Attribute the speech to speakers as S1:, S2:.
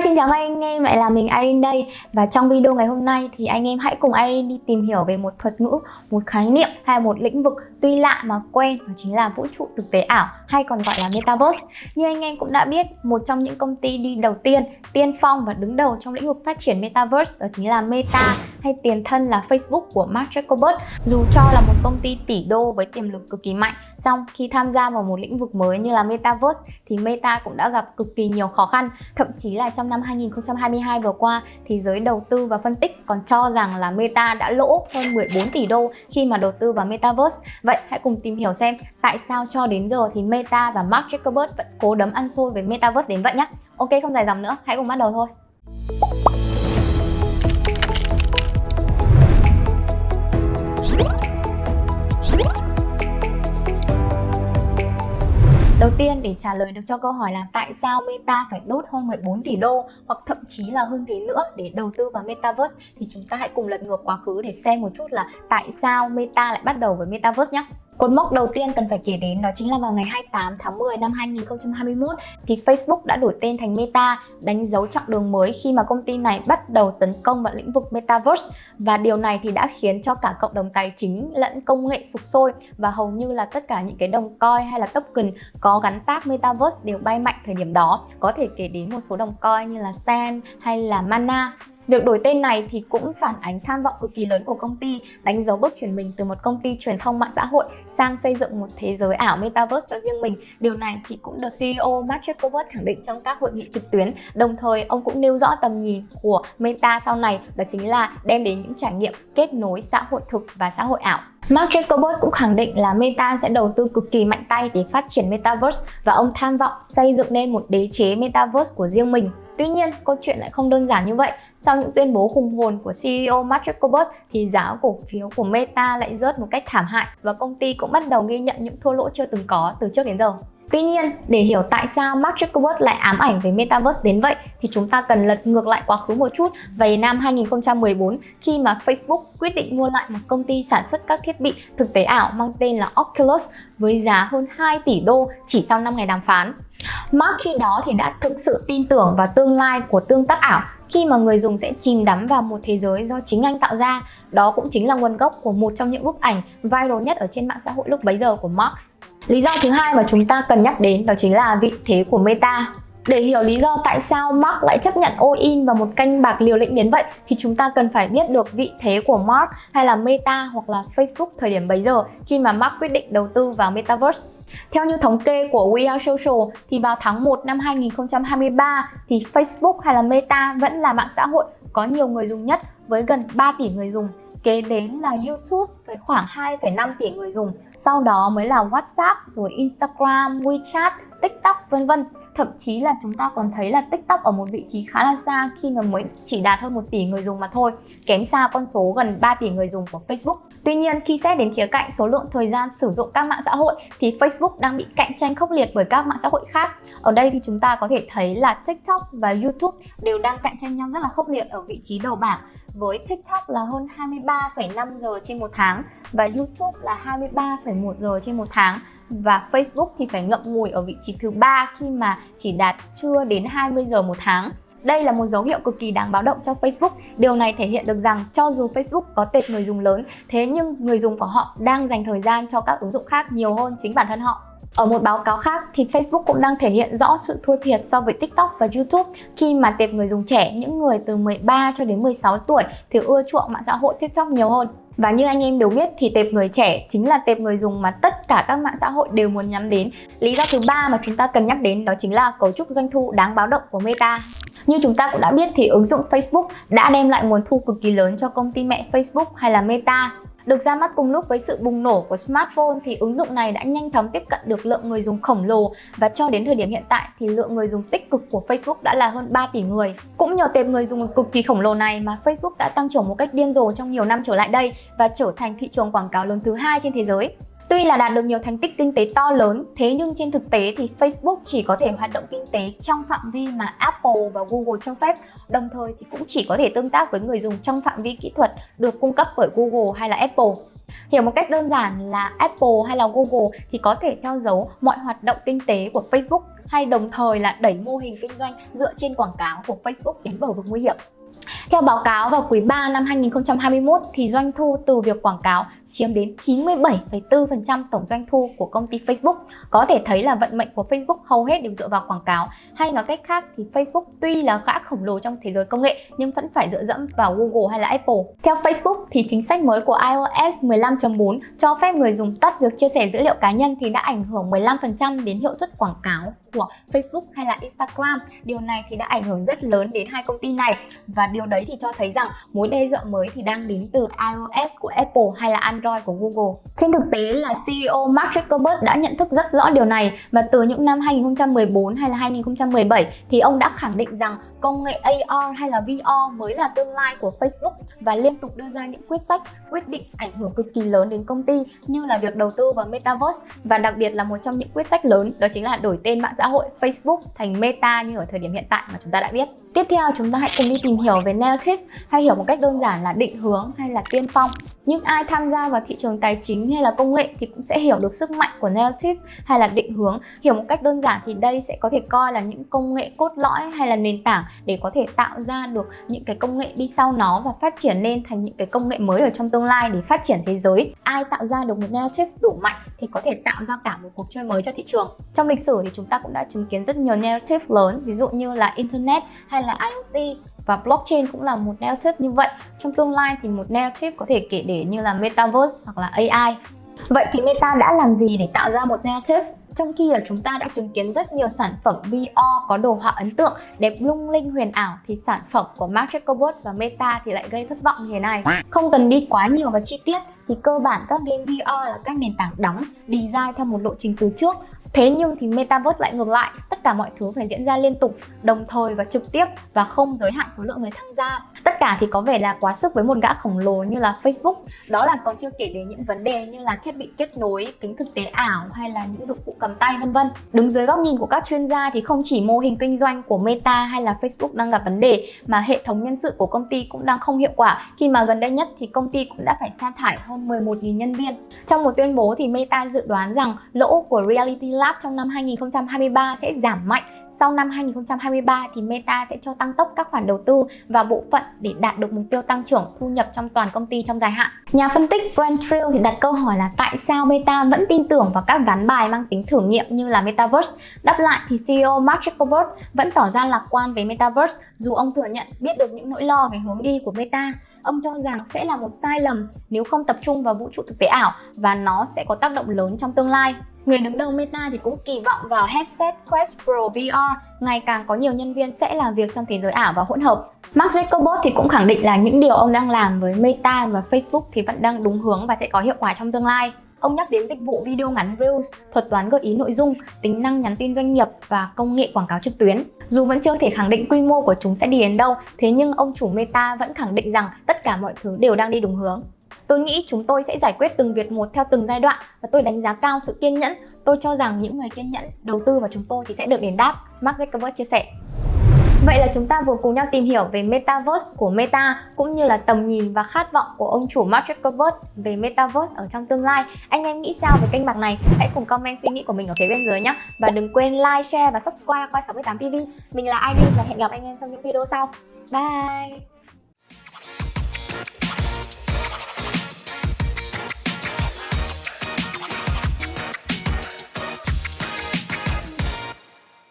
S1: Hi, xin chào các anh em, lại là mình Irene đây. Và trong video ngày hôm nay thì anh em hãy cùng Irene đi tìm hiểu về một thuật ngữ, một khái niệm hay một lĩnh vực tuy lạ mà quen Đó chính là vũ trụ thực tế ảo hay còn gọi là Metaverse. Như anh em cũng đã biết, một trong những công ty đi đầu tiên, tiên phong và đứng đầu trong lĩnh vực phát triển Metaverse đó chính là Meta hay tiền thân là Facebook của Mark Zuckerberg Dù cho là một công ty tỷ đô với tiềm lực cực kỳ mạnh song khi tham gia vào một lĩnh vực mới như là Metaverse thì Meta cũng đã gặp cực kỳ nhiều khó khăn Thậm chí là trong năm 2022 vừa qua thì giới đầu tư và phân tích còn cho rằng là Meta đã lỗ hơn 14 tỷ đô khi mà đầu tư vào Metaverse. Vậy hãy cùng tìm hiểu xem tại sao cho đến giờ thì Meta và Mark Zuckerberg vẫn cố đấm ăn xôi với Metaverse đến vậy nhé. Ok không dài dòng nữa, hãy cùng bắt đầu thôi. Tiên để trả lời được cho câu hỏi là tại sao Meta phải đốt hơn 14 tỷ đô hoặc thậm chí là hơn thế nữa để đầu tư vào Metaverse thì chúng ta hãy cùng lật ngược quá khứ để xem một chút là tại sao Meta lại bắt đầu với Metaverse nhé. Cột mốc đầu tiên cần phải kể đến đó chính là vào ngày 28 tháng 10 năm 2021 thì Facebook đã đổi tên thành Meta, đánh dấu chặng đường mới khi mà công ty này bắt đầu tấn công vào lĩnh vực Metaverse và điều này thì đã khiến cho cả cộng đồng tài chính lẫn công nghệ sụp sôi và hầu như là tất cả những cái đồng coin hay là token có gắn tag Metaverse đều bay mạnh thời điểm đó. Có thể kể đến một số đồng coin như là Sen hay là Mana Việc đổi tên này thì cũng phản ánh tham vọng cực kỳ lớn của công ty, đánh dấu bước chuyển mình từ một công ty truyền thông mạng xã hội sang xây dựng một thế giới ảo metaverse cho riêng mình. Điều này thì cũng được CEO Mark Zuckerberg khẳng định trong các hội nghị trực tuyến. Đồng thời, ông cũng nêu rõ tầm nhìn của Meta sau này, đó chính là đem đến những trải nghiệm kết nối xã hội thực và xã hội ảo. Mark Zuckerberg cũng khẳng định là Meta sẽ đầu tư cực kỳ mạnh tay để phát triển Metaverse và ông tham vọng xây dựng nên một đế chế Metaverse của riêng mình. Tuy nhiên, câu chuyện lại không đơn giản như vậy. Sau những tuyên bố khủng hồn của CEO Mark Zuckerberg thì giá cổ phiếu của Meta lại rớt một cách thảm hại và công ty cũng bắt đầu ghi nhận những thua lỗ chưa từng có từ trước đến giờ. Tuy nhiên, để hiểu tại sao Mark Zuckerberg lại ám ảnh về Metaverse đến vậy thì chúng ta cần lật ngược lại quá khứ một chút về năm 2014 khi mà Facebook quyết định mua lại một công ty sản xuất các thiết bị thực tế ảo mang tên là Oculus với giá hơn 2 tỷ đô chỉ sau 5 ngày đàm phán. Mark khi đó thì đã thực sự tin tưởng vào tương lai của tương tác ảo khi mà người dùng sẽ chìm đắm vào một thế giới do chính anh tạo ra. Đó cũng chính là nguồn gốc của một trong những bức ảnh viral nhất ở trên mạng xã hội lúc bấy giờ của Mark. Lý do thứ hai mà chúng ta cần nhắc đến đó chính là vị thế của Meta. Để hiểu lý do tại sao Mark lại chấp nhận all-in vào một canh bạc liều lĩnh đến vậy, thì chúng ta cần phải biết được vị thế của Mark hay là Meta hoặc là Facebook thời điểm bấy giờ khi mà Mark quyết định đầu tư vào Metaverse. Theo như thống kê của We Are Social, thì vào tháng 1 năm 2023 thì Facebook hay là Meta vẫn là mạng xã hội có nhiều người dùng nhất với gần 3 tỷ người dùng kế đến là YouTube với khoảng 2,5 tỷ người dùng sau đó mới là WhatsApp rồi Instagram, WeChat, TikTok vân vân. Thậm chí là chúng ta còn thấy là TikTok ở một vị trí khá là xa khi mà mới chỉ đạt hơn 1 tỷ người dùng mà thôi kém xa con số gần 3 tỷ người dùng của Facebook. Tuy nhiên, khi xét đến khía cạnh số lượng thời gian sử dụng các mạng xã hội thì Facebook đang bị cạnh tranh khốc liệt bởi các mạng xã hội khác. Ở đây thì chúng ta có thể thấy là TikTok và YouTube đều đang cạnh tranh nhau rất là khốc liệt ở vị trí đầu bảng với TikTok là hơn 23,5 giờ trên một tháng và YouTube là 23,1 giờ trên một tháng và Facebook thì phải ngậm ngùi ở vị trí thứ ba khi mà chỉ đạt chưa đến 20 giờ một tháng. Đây là một dấu hiệu cực kỳ đáng báo động cho Facebook. Điều này thể hiện được rằng cho dù Facebook có tệp người dùng lớn, thế nhưng người dùng của họ đang dành thời gian cho các ứng dụng khác nhiều hơn chính bản thân họ. Ở một báo cáo khác thì Facebook cũng đang thể hiện rõ sự thua thiệt so với TikTok và YouTube khi mà tệp người dùng trẻ, những người từ 13 cho đến 16 tuổi thì ưa chuộng mạng xã hội TikTok nhiều hơn. Và như anh em đều biết thì tệp người trẻ chính là tệp người dùng mà tất cả các mạng xã hội đều muốn nhắm đến. Lý do thứ ba mà chúng ta cần nhắc đến đó chính là cấu trúc doanh thu đáng báo động của Meta. Như chúng ta cũng đã biết thì ứng dụng Facebook đã đem lại nguồn thu cực kỳ lớn cho công ty mẹ Facebook hay là Meta. Được ra mắt cùng lúc với sự bùng nổ của smartphone thì ứng dụng này đã nhanh chóng tiếp cận được lượng người dùng khổng lồ và cho đến thời điểm hiện tại thì lượng người dùng tích cực của Facebook đã là hơn 3 tỷ người. Cũng nhờ tệp người dùng cực kỳ khổng lồ này mà Facebook đã tăng trưởng một cách điên rồ trong nhiều năm trở lại đây và trở thành thị trường quảng cáo lớn thứ hai trên thế giới. Tuy là đạt được nhiều thành tích kinh tế to lớn, thế nhưng trên thực tế thì Facebook chỉ có thể hoạt động kinh tế trong phạm vi mà Apple và Google cho phép, đồng thời thì cũng chỉ có thể tương tác với người dùng trong phạm vi kỹ thuật được cung cấp bởi Google hay là Apple. Hiểu một cách đơn giản là Apple hay là Google thì có thể theo dấu mọi hoạt động kinh tế của Facebook hay đồng thời là đẩy mô hình kinh doanh dựa trên quảng cáo của Facebook đến bờ vực nguy hiểm. Theo báo cáo vào quý 3 năm 2021 thì doanh thu từ việc quảng cáo chiếm đến 97,4% tổng doanh thu của công ty Facebook. Có thể thấy là vận mệnh của Facebook hầu hết đều dựa vào quảng cáo. Hay nói cách khác thì Facebook tuy là gã khổng lồ trong thế giới công nghệ nhưng vẫn phải dựa dẫm vào Google hay là Apple. Theo Facebook thì chính sách mới của iOS 15.4 cho phép người dùng tắt việc chia sẻ dữ liệu cá nhân thì đã ảnh hưởng 15% đến hiệu suất quảng cáo của Facebook hay là Instagram. Điều này thì đã ảnh hưởng rất lớn đến hai công ty này và điều đấy thì cho thấy rằng mối đe dọa mới thì đang đến từ iOS của Apple hay là Android của Google. Trên thực tế là CEO Mark Zuckerberg đã nhận thức rất rõ điều này và từ những năm 2014 hay là 2017 thì ông đã khẳng định rằng công nghệ AR hay là VR mới là tương lai của Facebook và liên tục đưa ra những quyết sách, quyết định ảnh hưởng cực kỳ lớn đến công ty như là việc đầu tư vào Metaverse và đặc biệt là một trong những quyết sách lớn đó chính là đổi tên mạng xã hội Facebook thành Meta như ở thời điểm hiện tại mà chúng ta đã biết. Tiếp theo chúng ta hãy cùng đi tìm hiểu về narrative hay hiểu một cách đơn giản là định hướng hay là tiên phong. Những ai tham gia vào thị trường tài chính hay là công nghệ thì cũng sẽ hiểu được sức mạnh của narrative hay là định hướng. Hiểu một cách đơn giản thì đây sẽ có thể coi là những công nghệ cốt lõi hay là nền tảng để có thể tạo ra được những cái công nghệ đi sau nó và phát triển lên thành những cái công nghệ mới ở trong tương lai để phát triển thế giới. Ai tạo ra được một narrative đủ mạnh thì có thể tạo ra cả một cuộc chơi mới cho thị trường. Trong lịch sử thì chúng ta cũng đã chứng kiến rất nhiều narrative lớn, ví dụ như là internet hay là IoT và blockchain cũng là một narrative như vậy. Trong tương lai thì một narrative có thể kể để như là metaverse hoặc là AI. Vậy thì Meta đã làm gì để tạo ra một narrative? Trong khi là chúng ta đã chứng kiến rất nhiều sản phẩm VR có đồ họa ấn tượng, đẹp lung linh huyền ảo thì sản phẩm của Mark Zuckerberg và Meta thì lại gây thất vọng như thế này. Không cần đi quá nhiều vào chi tiết thì cơ bản các game VR là các nền tảng đóng, design theo một lộ trình từ trước Thế nhưng thì Metaverse lại ngược lại, tất cả mọi thứ phải diễn ra liên tục, đồng thời và trực tiếp và không giới hạn số lượng người tham gia. Tất cả thì có vẻ là quá sức với một gã khổng lồ như là Facebook. Đó là còn chưa kể đến những vấn đề như là thiết bị kết nối, kính thực tế ảo hay là những dụng cụ cầm tay vân vân. Đứng dưới góc nhìn của các chuyên gia thì không chỉ mô hình kinh doanh của Meta hay là Facebook đang gặp vấn đề mà hệ thống nhân sự của công ty cũng đang không hiệu quả khi mà gần đây nhất thì công ty cũng đã phải sa thải hơn 11.000 nhân viên. Trong một tuyên bố thì Meta dự đoán rằng lỗ của Reality Lab trong năm 2023 sẽ giảm mạnh. Sau năm 2023 thì Meta sẽ cho tăng tốc các khoản đầu tư và bộ phận để đạt được mục tiêu tăng trưởng thu nhập trong toàn công ty trong dài hạn. Nhà phân tích Grant Trill thì đặt câu hỏi là tại sao Meta vẫn tin tưởng vào các ván bài mang tính thử nghiệm như là Metaverse. Đáp lại thì CEO Mark Zuckerberg vẫn tỏ ra lạc quan về Metaverse, dù ông thừa nhận biết được những nỗi lo về hướng đi của Meta ông cho rằng sẽ là một sai lầm nếu không tập trung vào vũ trụ thực tế ảo và nó sẽ có tác động lớn trong tương lai. Người đứng đầu Meta thì cũng kỳ vọng vào headset Quest Pro VR ngày càng có nhiều nhân viên sẽ làm việc trong thế giới ảo và hỗn hợp. Mark Zuckerberg thì cũng khẳng định là những điều ông đang làm với Meta và Facebook thì vẫn đang đúng hướng và sẽ có hiệu quả trong tương lai. Ông nhắc đến dịch vụ video ngắn Reels, thuật toán gợi ý nội dung, tính năng nhắn tin doanh nghiệp và công nghệ quảng cáo trực tuyến. Dù vẫn chưa thể khẳng định quy mô của chúng sẽ đi đến đâu, thế nhưng ông chủ Meta vẫn khẳng định rằng tất cả mọi thứ đều đang đi đúng hướng. Tôi nghĩ chúng tôi sẽ giải quyết từng việc một theo từng giai đoạn và tôi đánh giá cao sự kiên nhẫn. Tôi cho rằng những người kiên nhẫn đầu tư vào chúng tôi thì sẽ được đền đáp, Mark Zuckerberg chia sẻ. Vậy là chúng ta vừa cùng nhau tìm hiểu về Metaverse của Meta cũng như là tầm nhìn và khát vọng của ông chủ Mark Zuckerberg về Metaverse ở trong tương lai. Anh em nghĩ sao về kênh bạc này? Hãy cùng comment suy nghĩ của mình ở phía bên dưới nhé. Và đừng quên like, share và subscribe qua 68 TV. Mình là Irene và hẹn gặp anh em trong những video sau. Bye!